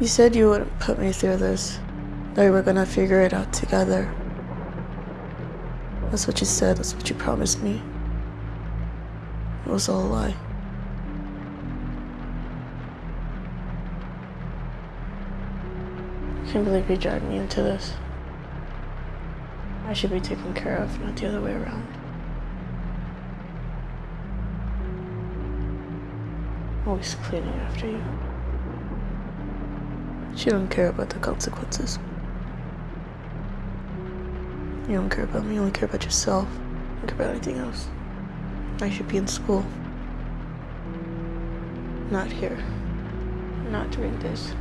You said you wouldn't put me through this. That we were gonna figure it out together. That's what you said, that's what you promised me. It was all a lie. I can't believe you dragged me into this. I should be taken care of, not the other way around. Always cleaning after you. You don't care about the consequences. You don't care about me, you only care about yourself. You don't care about anything else. I should be in school. Not here. Not doing this.